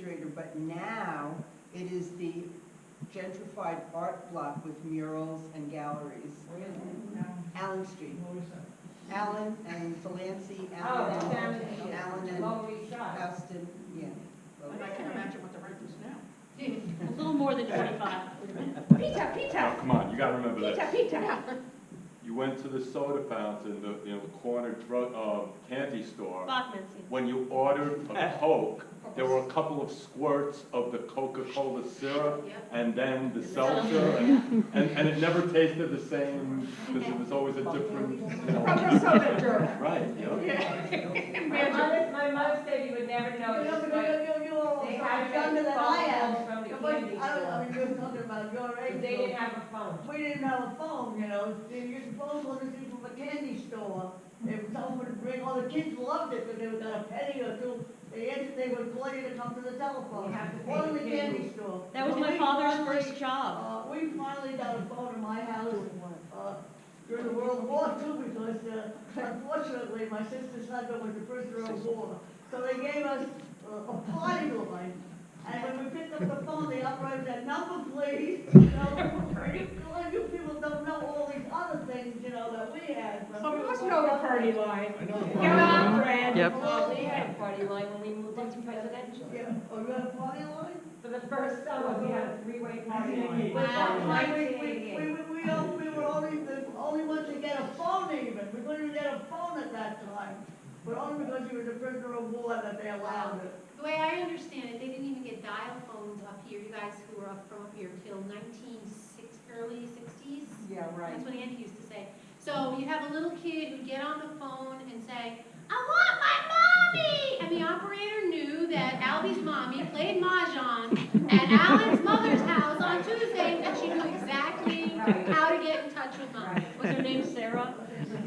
refrigerator, but now it is the gentrified art block with murals and galleries. Allen Street. Allen and Delancey, Oh, Allen that's and, down in Allen and Lower East Side. Houston, yeah. And I can imagine what the rent is now. A little more than twenty-five. Pizza, Oh, pizza, come on, you gotta remember pizza, this. pizza. You went to the soda fountain, the, you know, the corner drug, uh, candy store. Bachman's. When you ordered a Coke, there were a couple of squirts of the Coca-Cola syrup and then the seltzer, and, and, and it never tasted the same, because it was always a different, you From know. the soda jerk. Right, you know. My mother, my mother said you would never know You know, this, you, but you, you all they so had much I am. From the But I don't, I store. mean, you're talking about your age. They didn't have a phone. We didn't have a phone, you know, your phone was from a candy store. If someone would bring, all the kids loved it, because they would got a penny or two, they answered, they would call you to come to the telephone. You have to pay Or in the the cable. candy store. That was my we father's finally- first job. Uh, we finally got a phone in my house, uh, during the World War II, because, uh, unfortunately, my sister's husband was the prisoner of war. So they gave us uh, a party line, and when we picked up the phone, the operator said, number please. You know, you, all you people don't know all these other things, you know, that we had. Some of us know the party line. I know. Come on, Fred. Yep. Well, we had a party line when we moved into residential. Yeah, oh, you had a party line? For the first summer, we had a three-way party line. Wow. We, we, we, we, we, all- we were only, the only ones to get a phone even, we couldn't even get a phone at that time. But only because you were the prisoner of war that they allowed it. The way I understand it, they didn't even get dial phones up here, you guys who were up from up here, till nineteen six, early sixties. Yeah, right. That's what Andy used to say. So you have a little kid who'd get on the phone and say, I want my mommy! And the operator knew that Albie's mommy played mahjong at Alan's mother's house on Tuesday, and she knew exactly how to get in touch with mommy. Was her name Sarah?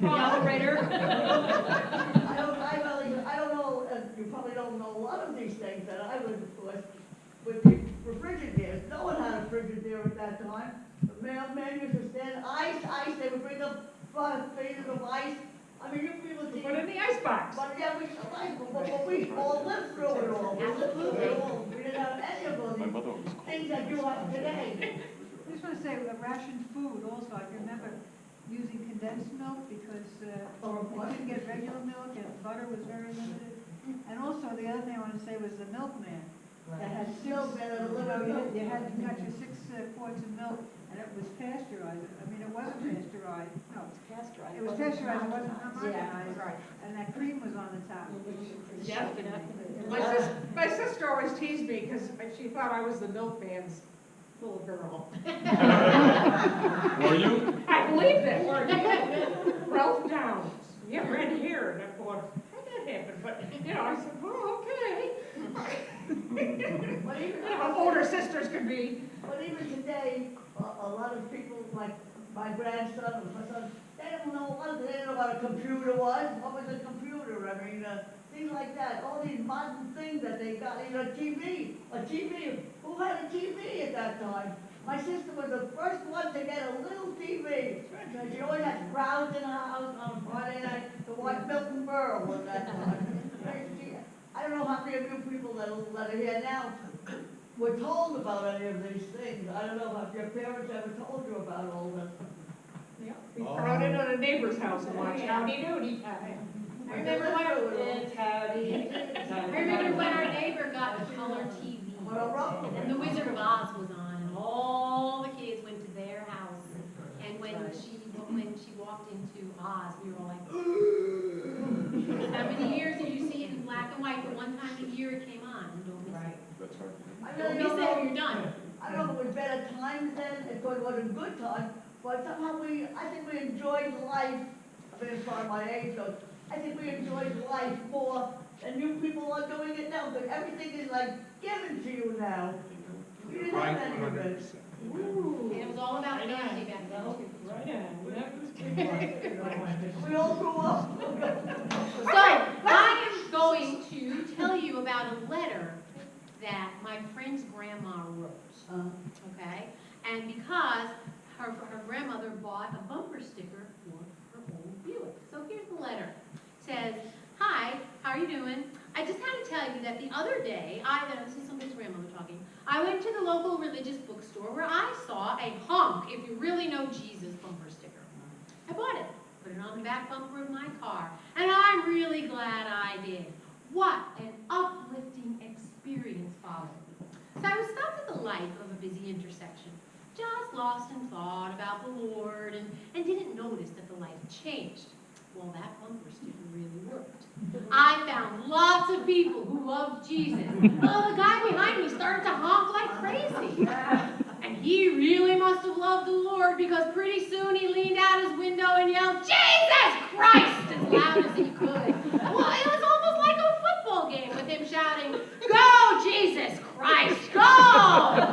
The operator? I don't, I really, I don't know, uh, you probably don't know a lot of these things that I was, of course, with the refrigerators, no one had a refrigerator at that time. The mailman used to stand, ice, ice, they would bring up five phases of ice. I mean, you people see. Put it in the icebox. But yeah, we, like, but, but we all lived through it all, we lived through it all, we didn't have any of those My mother was things that you have today. I just want to say, uh, rationed food also, I can remember using condensed milk because uh, Or we what? couldn't get regular milk and butter was very limited. And also, the other thing I want to say was the milkman. That had six, you Milkman that know, delivered you milk. had- you had to cut your six uh, quarts of milk and it was pasteurized. I mean, it wasn't pasteurized, no. Pasteurized. It was pasteurized, it wasn't Yeah, right. And that cream was on the top. Yeah. My sis, my sister always teased me because she thought I was the milkman's little girl. Were you? I believed it, weren't you? Ralph Downs, yeah, right here, and I thought, how'd that happen? But, you know, I said, well, okay. But even, You know, how older sisters could be. but even today, a, a lot of people, like my grandson or my son, they don't know what, they didn't know what a computer was, what was a computer, I mean, uh, things like that, all these modern things that they got, you know, TV, a TV, who had a TV at that time? My sister was the first one to get a little TV, and she always had crowds in her house on Friday night to watch Milton Berle at that time. She- I don't know how many of you people that are, that are here now were told about any of these things. I don't know if your parents ever told you about all this. We crowded in a neighbor's house and watched Howdy Doody. I remember when, It's howdy. I remember when our neighbor got a color TV. What a And then The Wizard of Oz was on, and all the kids went to their house. And when she, when she walked into Oz, we were all like, how many years did you see it in black and white? But one time a year it came on, and don't miss it. That's right. I Don't really miss don't it or know, you're done. I don't know if it was better times then, if it was a good time, but somehow we, I think we enjoyed life, I mean, as far as my age goes, I think we enjoyed life more than you people are doing it now, but everything is like given to you now. We didn't have it. And it was all about family back then. too. Right on, We all grew up. So, I am going to tell you about a letter that my friend's grandma wrote, Uh, okay? And because her, her grandmother bought a bumper sticker for her old Buick. So here's the letter. It Says, hi, how are you doing? I just had to tell you that the other day, I, this is some pictures talking, I went to the local religious bookstore where I saw a hunk, if you really know Jesus, bumper sticker. I bought it, put it on the back bumper of my car, and I'm really glad I did. What an uplifting experience followed. So I was stopped at the light of a busy intersection, just lost in thought about the Lord, and, and didn't notice that the had changed. Well, that bumper sticker really worked. I found lots of people who loved Jesus. Well, the guy behind me started to honk like crazy. And he really must have loved the Lord because pretty soon he leaned out his window and yelled, Jesus Christ, as loud as he could. Well, it was almost like a football game with him shouting, Go, Jesus Christ, go!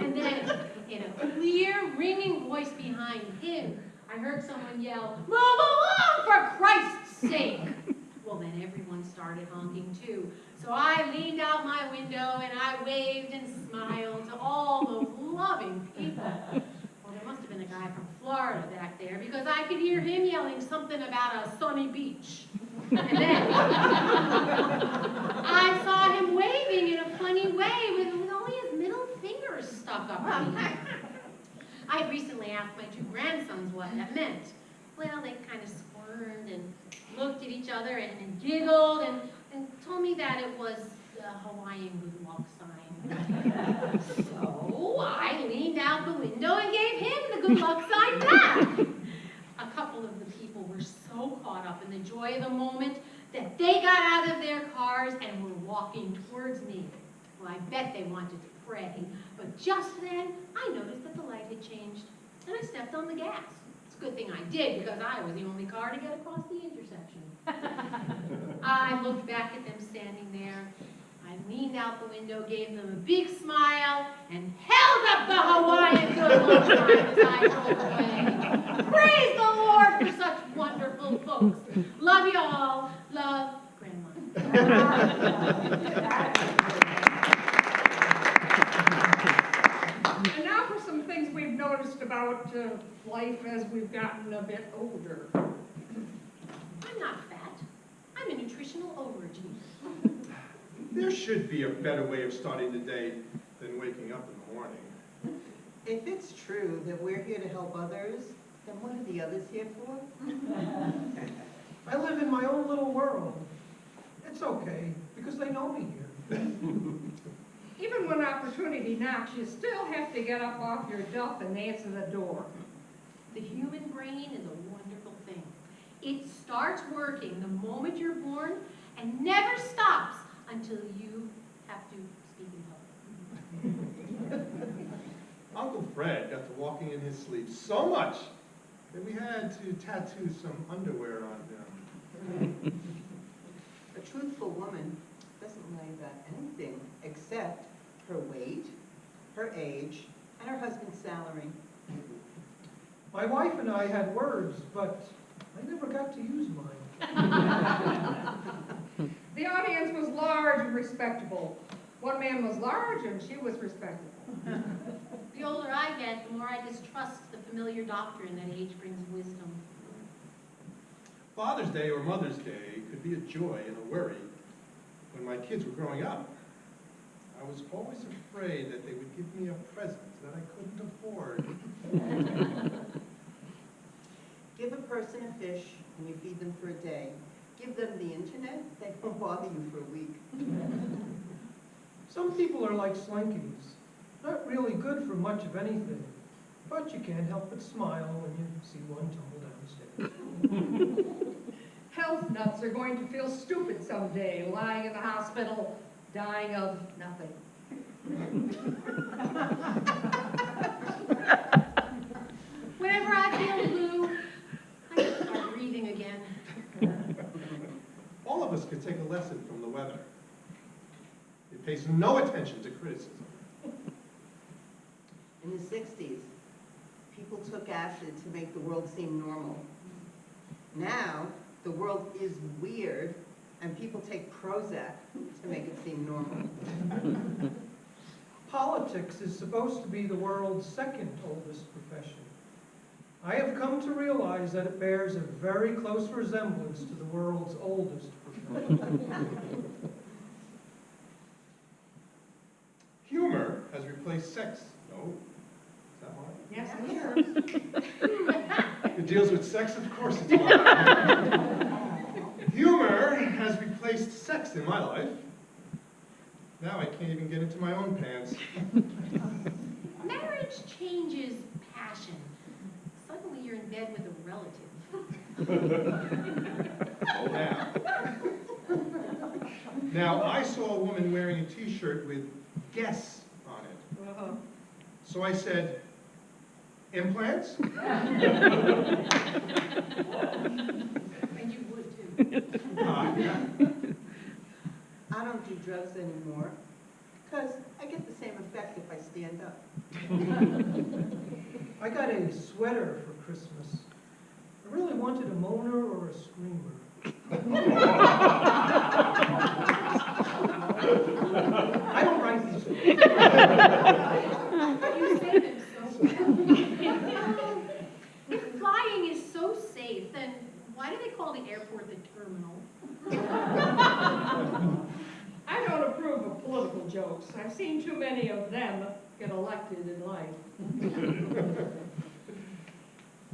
And then, in a clear, ringing voice behind him, I heard someone yell, Move along for Christ's sake! Well, then everyone started honking too. So I leaned out my window and I waved and smiled to all those loving people. Well, there must have been a guy from Florida back there because I could hear him yelling something about a sunny beach. And then I saw him waving in a funny way with, with only his middle finger stuck up in the air. I recently asked my two grandsons what that meant. Well, they kind of squirmed and looked at each other and, and giggled and, and told me that it was the Hawaiian good luck sign. so I leaned out the window and gave him the good luck sign back. A couple of the people were so caught up in the joy of the moment that they got out of their cars and were walking towards me. Well, I bet they wanted to pray, but just then I noticed that the light had changed and I stepped on the gas. It's a good thing I did because I was the only car to get across the intersection. I looked back at them standing there. I leaned out the window, gave them a big smile, and held up the Hawaiian good luck sign as I drove away. Praise the Lord for such wonderful folks. Love you all. Love, Grandma. And now for some things we've about uh, life as we've gotten a bit older. I'm not fat. I'm a nutritional overachieve. There should be a better way of starting the day than waking up in the morning. If it's true that we're here to help others, then what are the others here for? I live in my own little world. It's okay, because they know me here. Even when opportunity knocks, you still have to get up off your duff and answer the door. The human brain is a wonderful thing. It starts working the moment you're born and never stops until you have to speak in public. Uncle Fred got to walking in his sleep so much that we had to tattoo some underwear on him. A truthful woman doesn't lie about anything except her weight, her age, and her husband's salary. My wife and I had words, but I never got to use mine. The audience was large and respectable. One man was large and she was respectable. The older I get, the more I distrust the familiar doctrine that age brings wisdom. Father's Day or Mother's Day could be a joy and a worry. When my kids were growing up, I was always afraid that they would give me a present that I couldn't afford. Give a person a fish and you feed them for a day. Give them the internet, they won't bother you for a week. Some people are like slinkies, not really good for much of anything, but you can't help but smile when you see one tumble downstairs. Health nuts are going to feel stupid someday, lying in the hospital, dying of nothing. Whenever I feel blue, I just start breathing again. All of us could take a lesson from the weather. It pays no attention to criticism. In the sixties, people took acid to make the world seem normal. Now, the world is weird and people take Prozac to make it seem normal. Politics is supposed to be the world's second oldest profession. I have come to realize that it bears a very close resemblance to the world's oldest profession. Humor has replaced sex. No? Is that mine? Yes, it's. It deals with sex, of course it's mine. Humor has replaced sex in my life. Now I can't even get into my own pants. Marriage changes passion. Suddenly you're in bed with a relative. Oh, now. Now, I saw a woman wearing a t-shirt with guess on it. So I said, implants? And you would too. Uh, yeah. I don't do drugs anymore, because I get the same effect if I stand up. I got a sweater for Christmas. I really wanted a moaner or a screamer. I don't write these. You say them so well. If flying is so safe, then why do they call the airport the terminal? I don't approve of political jokes. I've seen too many of them get elected in life.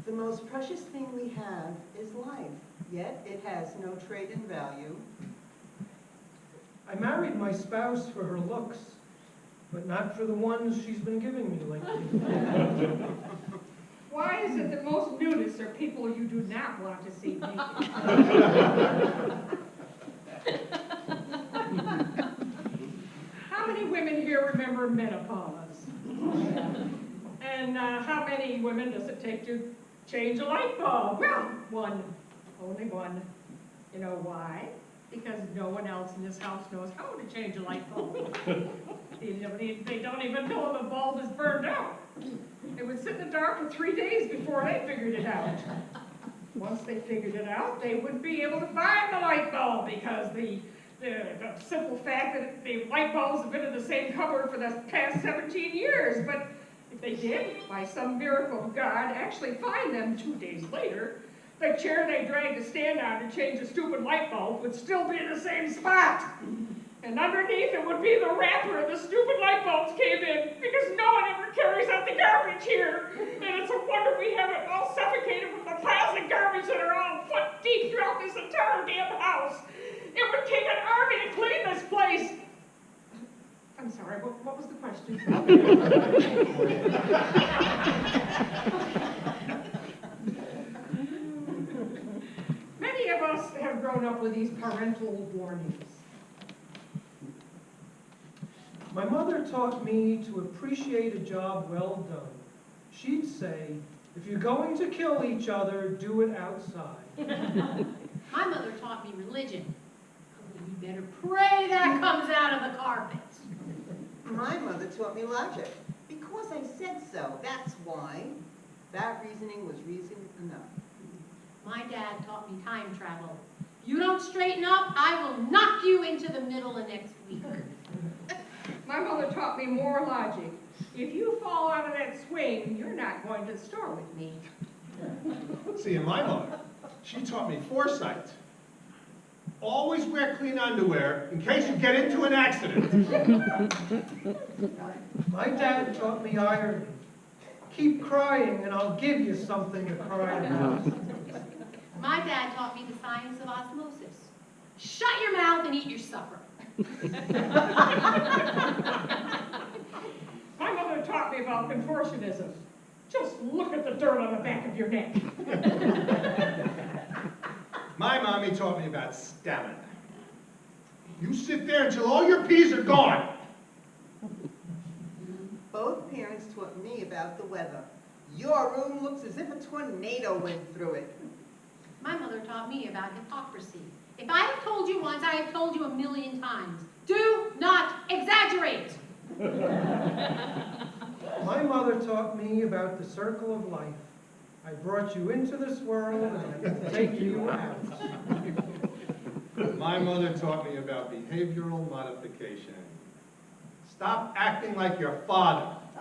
The most precious thing we have is life, yet it has no trade in value. I married my spouse for her looks, but not for the ones she's been giving me lately. Why is it that most nudists are people you do not want to see naked? How many women menopause? And uh, how many women does it take to change a light bulb? Well, one, only one. You know why? Because no one else in this house knows how to change a light bulb. They don't even know if the bulb is burned out. It would sit in the dark for three days before they figured it out. Once they figured it out, they wouldn't be able to find the light bulb because the, the, the simple fact that the light bulbs have been in the same cupboard for the past 17 years. But if they did, by some miracle of God, actually find them two days later, the chair they dragged to stand on to change a stupid light bulb would still be in the same spot. And underneath it would be the wrapper the stupid light bulbs came in, because no one ever carries out the garbage here. And it's a wonder we haven't all suffocated with the piles of garbage that are all foot deep throughout this entire damn house. It would take an army to clean this place. I'm sorry, what, what was the question? Many of us have grown up with these parental warnings. My mother taught me to appreciate a job well done. She'd say, if you're going to kill each other, do it outside. My mother taught me religion. You better pray that comes out of the carpet. My mother taught me logic. Because I said so, that's why. That reasoning was reason enough. My dad taught me time travel. If you don't straighten up, I will knock you into the middle of next week. My mother taught me more logic. If you fall out of that swing, you're not going to the store with me. See, and my mother, she taught me foresight. Always wear clean underwear in case you get into an accident. My dad taught me irony. Keep crying and I'll give you something to cry about. My dad taught me the science of osmosis. Shut your mouth and eat your supper. My mother taught me about contortionism. Just look at the dirt on the back of your neck. My mommy taught me about stamina. You sit there until all your peas are gone. Both parents taught me about the weather. Your room looks as if a tornado went through it. My mother taught me about hypocrisy. If I have told you once, I have told you a million times. Do not exaggerate. My mother taught me about the circle of life. I brought you into this world and I can take you out. My mother taught me about behavioral modification. Stop acting like your father.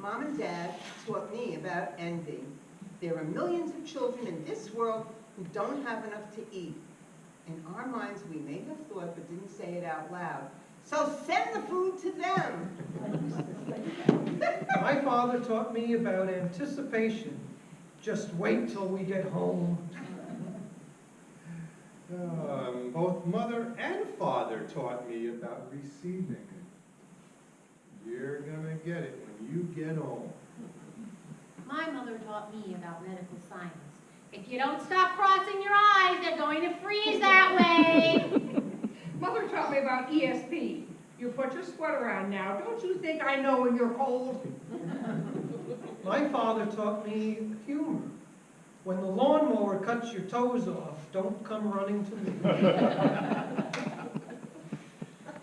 Mom and Dad taught me about envy. There are millions of children in this world who don't have enough to eat. In our minds, we may have thought but didn't say it out loud. So send the food to them. My father taught me about anticipation. Just wait till we get home. Um, both mother and father taught me about receiving. You're gonna get it when you get home. My mother taught me about medical science. If you don't stop crossing your eyes, they're going to freeze that way. Mother taught me about ESP. You put your sweater on now. Don't you think I know when you're cold? My father taught me humor. When the lawnmower cuts your toes off, don't come running to me.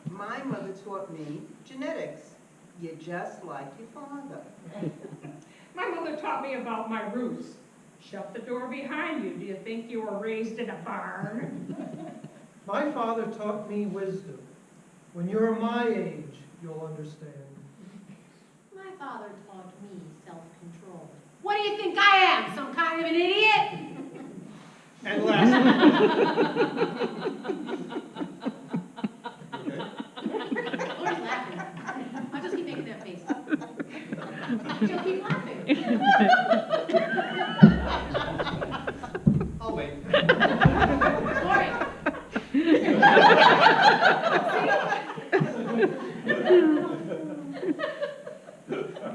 My mother taught me genetics. You're just like your father. My mother taught me about my roots. Shut the door behind you. Do you think you were raised in a barn? My father taught me wisdom. When you're my age, you'll understand. My father taught me self-control. What do you think I am, some kind of an idiot? And lastly. Okay. Laura's laughing. I'll just keep making that face. She'll keep laughing. I'll wait. Lori,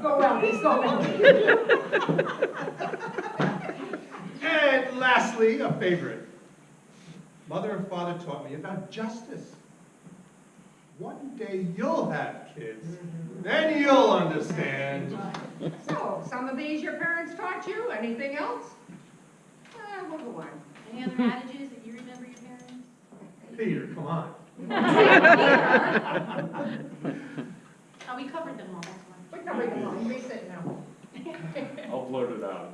Go Elvis, go Elvis. And lastly, a favorite. Mother and father taught me about justice. One day you'll have kids, then you'll understand. So, some of these your parents taught you? Anything else? Uh, we'll go on. any other adages that you remember your parents? Peter, come on. Oh, we covered them all, We. I'll blurt it out.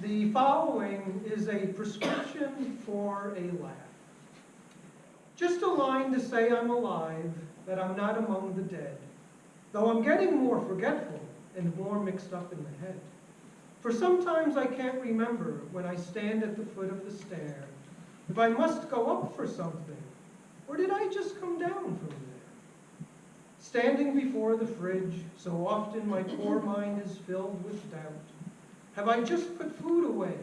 The following is a prescription for a laugh. Just a line to say I'm alive, that I'm not among the dead, though I'm getting more forgetful and more mixed up in the head. For sometimes I can't remember when I stand at the foot of the stair, if I must go up for something, or did I just come down from there? Standing before the fridge, so often my poor mind is filled with doubt. Have I just put food away